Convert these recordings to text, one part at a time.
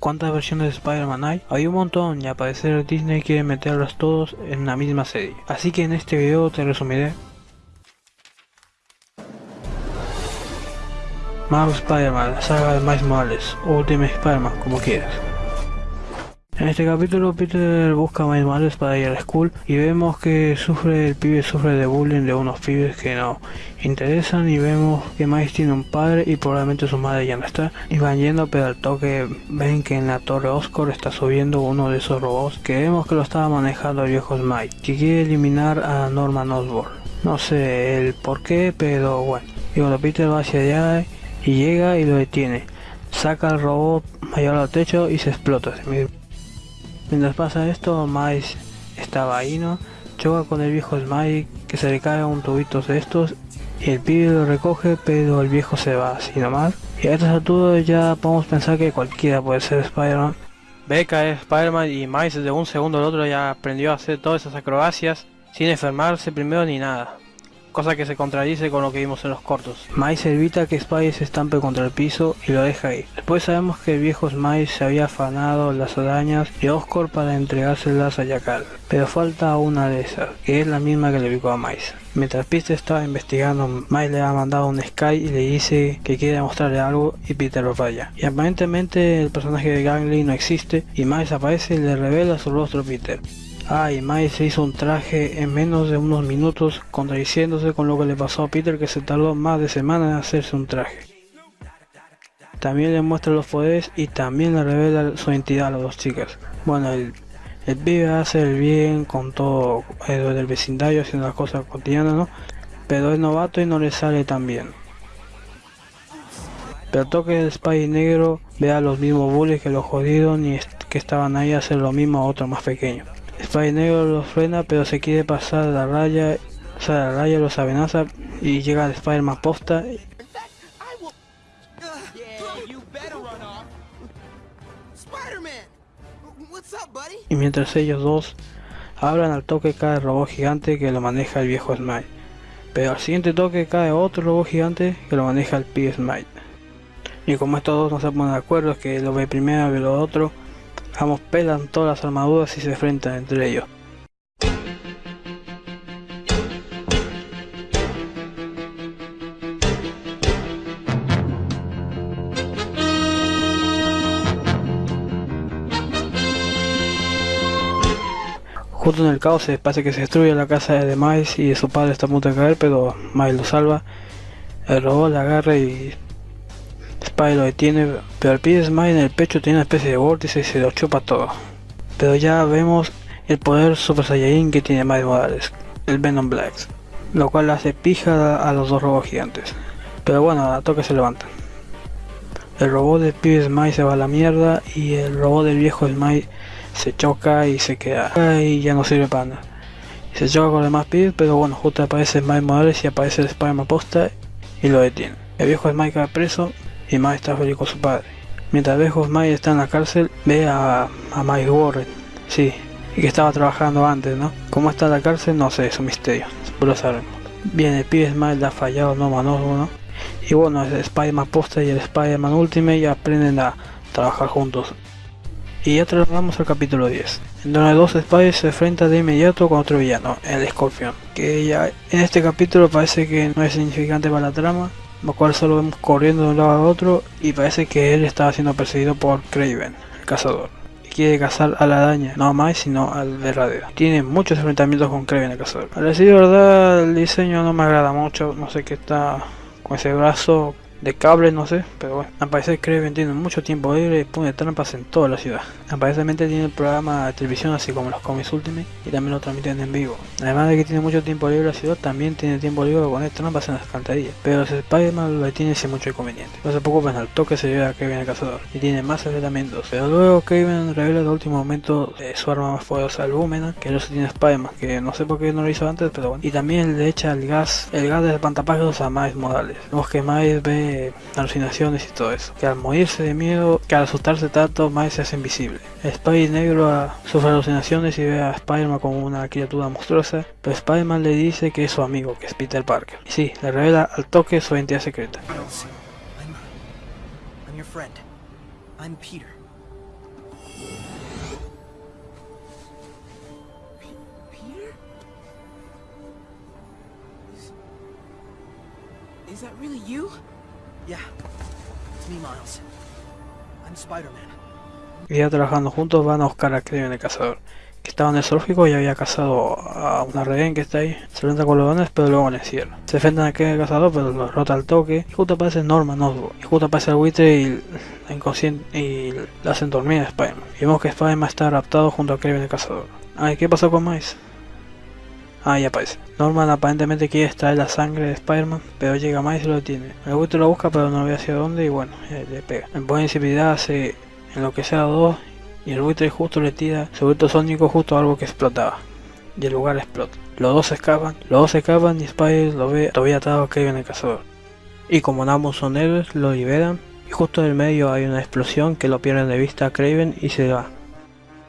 ¿Cuántas versiones de Spider-Man hay? Hay un montón y al parecer Disney quiere meterlos todos en la misma serie. Así que en este video te resumiré Marvel Spider-Man, la saga de Miles Morales, o Ultimate Spider-Man, como quieras. En este capítulo Peter busca a Miles Morales para ir a la school y vemos que sufre el pibe sufre de bullying de unos pibes que no interesan y vemos que Miles tiene un padre y probablemente su madre ya no está. Y van yendo pero al toque ven que en la torre Oscar está subiendo uno de esos robots que vemos que lo estaba manejando el viejo Smite que quiere eliminar a Norman Osborn. No sé el por qué pero bueno. Y cuando Peter va hacia allá y llega y lo detiene. Saca el robot mayor al techo y se explota Mientras pasa esto, Miles estaba ahí, ¿no? Choca con el viejo Smile que se le cae un tubito de estos y el pibe lo recoge pero el viejo se va así nomás. Y a estas alturas ya podemos pensar que cualquiera puede ser Spider-Man. Ve es Spider-Man y Miles de un segundo al otro ya aprendió a hacer todas esas acrobacias sin enfermarse primero ni nada cosa que se contradice con lo que vimos en los cortos. Miles evita que Spidey se estampe contra el piso y lo deja ahí. Después sabemos que el viejo Miles se había afanado las arañas de Oscorp para entregárselas a Yakal, pero falta una de esas, que es la misma que le picó a Miles. Mientras Peter estaba investigando, Miles le ha mandado un Sky y le dice que quiere mostrarle algo y Peter lo falla. Y aparentemente el personaje de Gangly no existe y Miles aparece y le revela su rostro a Peter. Ah, y Miles se hizo un traje en menos de unos minutos, contradiciéndose con lo que le pasó a Peter que se tardó más de semanas en hacerse un traje. También le muestra los poderes y también le revela su identidad a las dos chicas. Bueno, el, el pibe hace el bien con todo el del vecindario, haciendo las cosas cotidianas, ¿no? Pero es novato y no le sale tan bien. Pero toque el Spy negro ve a los mismos bullies que los jodidos ni que estaban ahí a hacer lo mismo a otro más pequeño. Spy negro lo frena pero se quiere pasar la raya, o sea, la raya los amenaza y llega el Spider-Man posta. Y mientras ellos dos hablan al toque cae el robot gigante que lo maneja el viejo Smite. Pero al siguiente toque cae otro robot gigante que lo maneja el pibe Smite. Y como estos dos no se ponen de acuerdo, es que lo ve primero y lo otro, Ambos pelan todas las armaduras y se enfrentan entre ellos. Justo en el caos se parece que se destruye la casa de Miles y su padre está a punto de caer, pero Miles lo salva. El robot le agarra y Spy lo detiene, pero el pie de Smile en el pecho tiene una especie de vórtice y se lo chupa todo. Pero ya vemos el poder Super Saiyajin que tiene Miles Morales, el Venom Black, lo cual hace pija a los dos robots gigantes. Pero bueno, a toque se levantan. El robot del pibe Smile se va a la mierda y el robot del viejo Smile se choca y se queda y ya no sirve para nada. Se choca con los demás pibes, pero bueno, justo aparece Smile Morales y aparece el Spider-Man posta y lo detiene. El viejo Smile cae preso y Mike está feliz con su padre. Mientras Bejos Mike está en la cárcel, ve a, a Mike Warren, sí, y que estaba trabajando antes, ¿no? ¿Cómo está la cárcel? No sé, es un misterio, lo sabemos. Bien, el pibe Smile ha fallado no manos ¿no? Y bueno, el Spider-Man Poster y el Spider-Man Ultimate ya aprenden a trabajar juntos. Y ya trasladamos al capítulo 10, en donde dos Spiders se enfrentan de inmediato con otro villano, el Scorpion, que ya en este capítulo parece que no es significante para la trama, lo cual solo vemos corriendo de un lado a otro y parece que él estaba siendo perseguido por Craven, el cazador. Y quiere cazar a la araña, no más sino al verdadero. Tiene muchos enfrentamientos con Craven el cazador. A decir verdad, el diseño no me agrada mucho, no sé qué está con ese brazo de cable, no sé, pero bueno. Aparece que Kraven tiene mucho tiempo libre y pone trampas en toda la ciudad. Aparentemente tiene el programa de televisión así como los cómics Ultimate y también lo transmiten en vivo. Además de que tiene mucho tiempo libre la ciudad, también tiene tiempo libre para poner trampas en las canterías. Pero si Spider-Man lo tiene sin mucho inconveniente. No se preocupen, al toque se lleva a Kevin el cazador y tiene más enfrentamientos. Pero luego Kevin revela el último momento eh, su arma más poderosa, el Boomerang, que no se tiene Spider-Man, que no sé por qué no lo hizo antes, pero bueno. Y también le echa el gas, el gas de espantapájaros a Miles Morales. Vemos que Miles ve alucinaciones y todo eso. Que al morirse de miedo, que al asustarse tanto, Miles se hace invisible. Spider negro sufre alucinaciones y ve a Spider-Man como una criatura monstruosa, pero Spider-Man le dice que es su amigo, que es Peter Parker. Y sí, le revela al toque su identidad secreta. Is that really you? Y ya trabajando juntos van a buscar a Kraven el cazador, que estaba en el zoológico y había cazado a una rehén que está ahí. Se enfrenta con los dones, pero luego le encierra. Se enfrentan a Kraven el cazador, pero lo rota al toque. Y justo aparece Norman Osborn. Y justo aparece el buitre y la inconsciente y la hacen dormir a Spider-Man. Y vemos que Spider-Man está raptado junto a Kraven el cazador. Ay, ¿qué pasó con Miles? Ah, ya aparece. Norman aparentemente quiere extraer la sangre de Spider-Man, pero llega Miles y lo detiene. El buitre lo busca, pero no ve hacia dónde y bueno, eh, le pega. En buena invisibilidad hace en lo que sea dos y el buitre justo le tira su grito sónico justo a algo que explotaba. Y el lugar explota. Los dos escapan, los dos escapan y Spider lo ve todavía atado a Kraven el cazador. Y como ambos son héroes, lo liberan y justo en el medio hay una explosión que lo pierden de vista a Kraven y se va.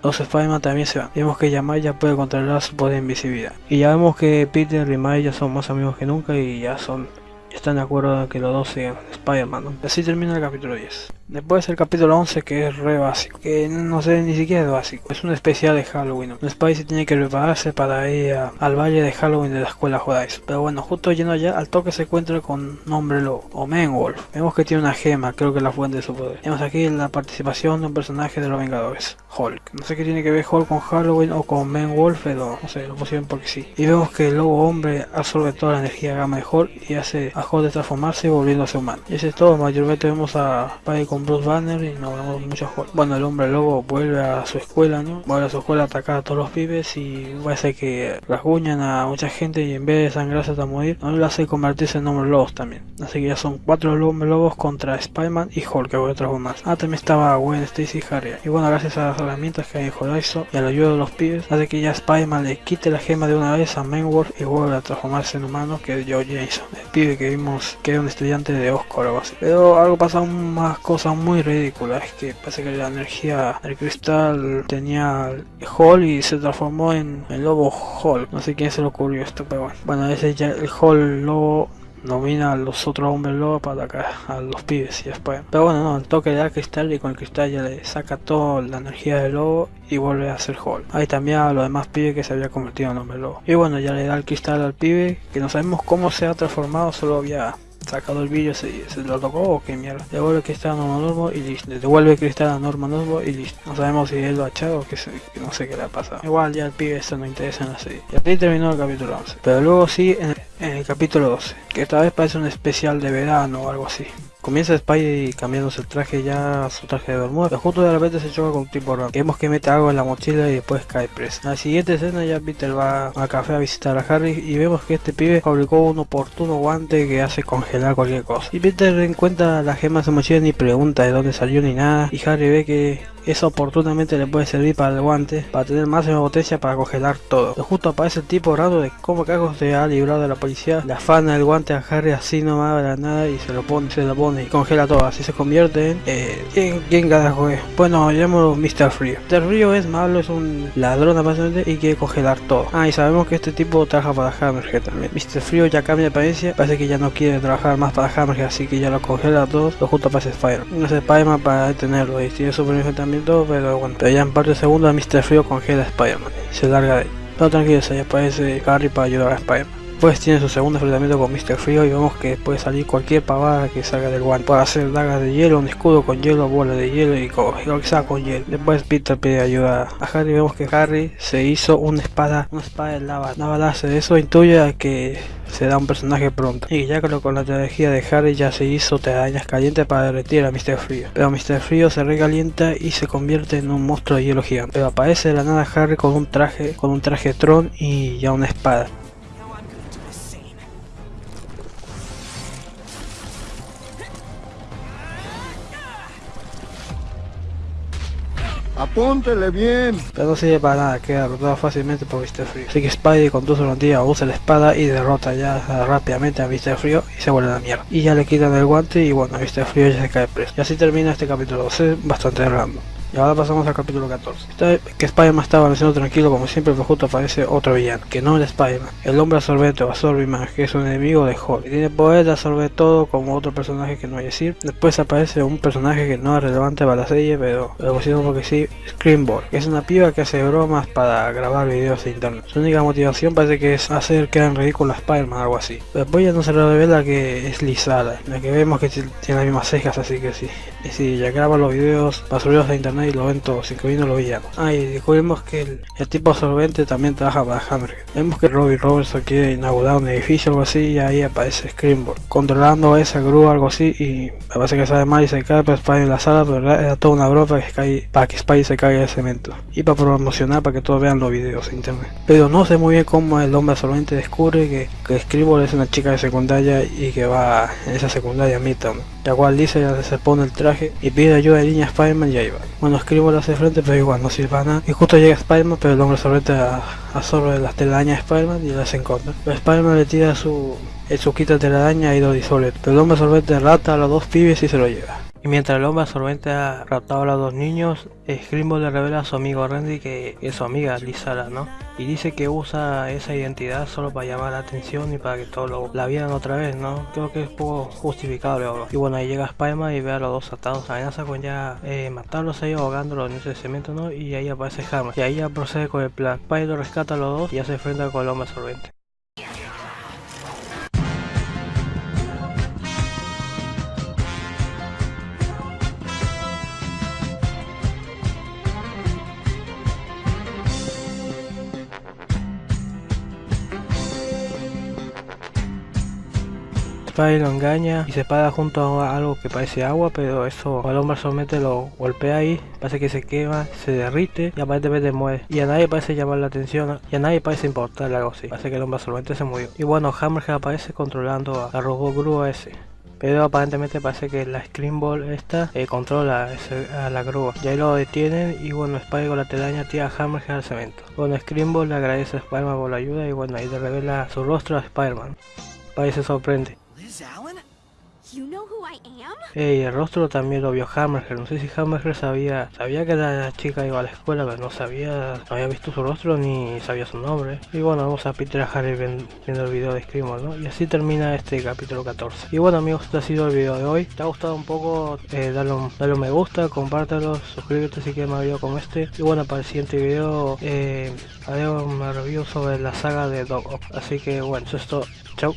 Los Spider-Man también se van. Vemos que Yamai ya puede controlar su poder de invisibilidad. Y ya vemos que Peter y Miles ya son más amigos que nunca y ya son están de acuerdo en que los dos sean Spider-Man. Así termina el capítulo 10. Después el capítulo 11 que es re básico, que no sé ni siquiera es básico, es un especial de Halloween. ¿no? Spidey tiene que prepararse para ir al valle de Halloween de la escuela Judáis. Pero bueno, justo yendo allá, al toque se encuentra con Nombre Lobo, o Manwolf. Vemos que tiene una gema, creo que es la fuente de su poder. Vemos aquí la participación de un personaje de los Vengadores, Hulk. No sé qué tiene que ver Hulk con Halloween o con Manwolf, pero no sé, lo pusieron porque sí. Y vemos que el Lobo Hombre absorbe toda la energía gamma de Hulk y hace a Hulk de transformarse volviéndose humano. Y eso es todo, mayormente vemos a Spidey con Bruce Banner y no vemos a Hulk. Bueno, el hombre lobo vuelve a su escuela, ¿no? Vuelve a su escuela a atacar a todos los pibes y parece que rasguñan a mucha gente y en vez de sangrarse hasta morir, no lo hace convertirse en hombres lobos también. Así que ya son cuatro hombres lobos contra Spider-Man y Hulk que vuelve a transformarse. Ah, también estaba Gwen, Stacy y Harry. Y bueno, gracias a las herramientas que hay en Horizon y a la ayuda de los pibes, hace que ya Spider-Man le quite la gema de una vez a Manwolf y vuelve a transformarse en humano que es Joe Jason, el pibe que vimos que era un estudiante de Oscar o algo así. Pero algo pasa aún más cosas muy ridículas, es que parece que la energía del cristal tenía Hall y se transformó en el lobo Hall. No sé quién se le ocurrió esto, pero bueno. Bueno, ese ya el Hall lobo domina a los otros hombres lobos para atacar a los pibes y después. Pero bueno, no, el toque le da cristal y con el cristal ya le saca toda la energía del lobo y vuelve a ser Hall. Ahí también a los demás pibes que se había convertido en hombre lobo. Y bueno, ya le da el cristal al pibe que no sabemos cómo se ha transformado, solo había sacado el vídeo, se, se lo tocó o qué mierda. Devuelve el cristal a Osborn y listo. Devuelve el cristal a Osborn y listo. No sabemos si él lo ha echado o que, se- no sé qué le ha pasado. Igual ya el pibe eso no interesa en la serie. Y aquí terminó el capítulo 11. Pero luego sí en, en el capítulo 12. Que esta vez parece un especial de verano o algo así. Comienza Spidey cambiándose el traje ya a su traje de bermuda, pero justo de repente se choca con un tipo raro. Vemos que mete algo en la mochila y después cae preso. En la siguiente escena ya Peter va al café a visitar a Harry y vemos que este pibe fabricó un oportuno guante que hace congelar cualquier cosa. Y Peter encuentra la gema en su mochila ni pregunta de dónde salió ni nada. Y Harry ve que eso oportunamente le puede servir para el guante, para tener máxima potencia para congelar todo. Pero justo aparece el tipo raro de cómo cagos se ha librado de la policía. Le afana el guante a Harry así nomás de la nada y se lo pone, se lo pone y congela todo. Así se convierte en... Eh, ¿quién, ¿Quién carajo es? Bueno, llamémoslo Mr. Frío. Mr. Frío es malo, es un ladrón aparentemente y quiere congelar todo. Ah, y sabemos que este tipo trabaja para Hammerhead también. Mr. Frío ya cambia de apariencia, parece que ya no quiere trabajar más para Hammerhead, así que ya lo congela a todos. Lo justo aparece Spider. No es Spider-Man para detenerlo y tiene su también todo, pero. Pero ya en parte segunda Mr. Frío congela a Spider-Man y se larga de ahí. Pero tranquilo, ahí aparece Harry para ayudar a Spider-Man. Pues tiene su segundo enfrentamiento con Mr. Frío y vemos que puede salir cualquier pavada que salga del guante. Puede hacer dagas de hielo, un escudo con hielo, bola de hielo y, sea con hielo. Después Peter pide ayuda a Harry. Vemos que Harry se hizo una espada, una espada de lava. Una balaza. Eso intuye a que se da un personaje pronto. Y ya creo que con la tecnología de Harry ya se hizo telarañas calientes para derretir a Mr. Frío. Pero Mr. Frío se recalienta y se convierte en un monstruo de hielo gigante. Pero aparece de la nada Harry con un traje, con un traje Tron y ya una espada. Apúntele bien. Pero no sirve para nada, queda derrotado fácilmente por Mr. Frío. Así que Spidey con su rodilla usa la espada y derrota ya rápidamente a Mr. Frío y se vuelve a la mierda. Y ya le quitan el guante y bueno, Mr. Frío ya se cae preso. Y así termina este capítulo 12, bastante random. Y ahora pasamos al capítulo 14. Esta que Spider-Man estaba avanzando tranquilo como siempre, pero justo aparece otro villano, que no es Spider-Man. El hombre absorbente o Absorbiman, que es un enemigo de Hulk. Y tiene poder de absorber todo como otro personaje que no hay decir. Después aparece un personaje que no es relevante para la serie, pero lo pusieron porque sí, Screenboard, que es una piba que hace bromas para grabar videos de internet. Su única motivación parece que es hacer que hagan ridículo a Spider-Man, algo así. Después ya no se revela que es Lizada, la que vemos que tiene las mismas cejas, así que sí. Y si ya graba los videos para subirlos a internet y lo ven todos, incluyendo los villanos. Ah, y descubrimos que el, el tipo absorbente también trabaja para Hammer. Vemos que Robbie Robertson quiere inaugurar un edificio o algo así y ahí aparece Screenboard controlando esa grúa o algo así y me parece que sale mal y se cae para Spidey en la sala, pero era toda una broma para que, cae, para que Spidey se caiga de cemento y para promocionar para que todos vean los videos en internet. Pero no sé muy bien cómo el hombre absorbente descubre que, que Screenboard es una chica de secundaria y que va en esa secundaria Midtown. La cual dice se pone el traje y pide ayuda de línea a Spider-Man y ahí va. Bueno, Screenboard hace frente pero igual no nada. Y justo llega Spider-Man pero el hombre absorbente absorbe las telarañas de Spider-Man y las encuentra. Pero Spider-Man le tira su, su quita de telaraña y lo disuelve. Pero el hombre absorbente rata a los dos pibes y se lo lleva. Mientras el hombre absorbente ha raptado a los dos niños, Screambo le revela a su amigo Randy que es su amiga Lizara, ¿no? Y dice que usa esa identidad solo para llamar la atención y para que todos lo, la vieran otra vez, ¿no? Creo que es poco justificable. Y bueno, ahí llega Spiderman y ve a los dos atados. Amenaza con ya eh, matarlos ahí ahogándolos en ese cemento, ¿no? Y ahí aparece Hammer. Y ahí ya procede con el plan. Spider rescata a los dos y ya se enfrenta con el hombre absorbente. Spidey lo engaña y se para junto a algo que parece agua, pero eso al hombre solamente lo golpea ahí, parece que se quema, se derrite y aparentemente muere. Y a nadie parece llamar la atención y a nadie parece importarle algo así. Parece que el hombre solamente se murió. Y bueno, Hammerhead aparece controlando a la robot grúa ese. Pero aparentemente parece que la Screenball esta eh, controla ese, a la grúa. Y ahí lo detienen y bueno, Spidey con la telaraña tira a Hammerhead al cemento. Bueno, Screenball le agradece a Spider-Man por la ayuda y bueno, ahí le revela su rostro a Spider-Man. Spidey se sorprende. Liz Allen? You know who I am? Y el rostro también lo vio Hammerhead. No sé si Hammerhead sabía, sabía que la chica iba a la escuela, pero no sabía, no había visto su rostro ni sabía su nombre. Y bueno, vamos a Peter Harry viendo el video de Screamer, ¿no? Y así termina este capítulo 14. Y bueno amigos, este ha sido el video de hoy. ¿Te ha gustado un poco? Eh, dale, un, dale un me gusta, compártelo, suscríbete si quieres más video como este. Y bueno, para el siguiente video eh, haré un review sobre la saga de Dog Ock. Así que bueno, eso es todo. Chao.